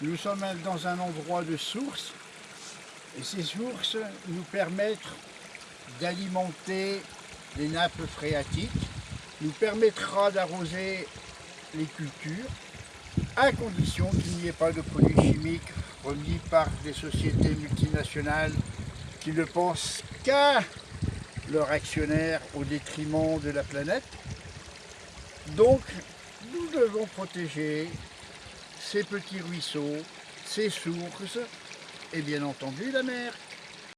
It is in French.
Nous sommes dans un endroit de source et ces sources nous permettent d'alimenter les nappes phréatiques, nous permettra d'arroser les cultures à condition qu'il n'y ait pas de produits chimiques remis par des sociétés multinationales qui ne pensent qu'à leur actionnaire au détriment de la planète. Donc, nous devons protéger ces petits ruisseaux, ces sources et bien entendu la mer.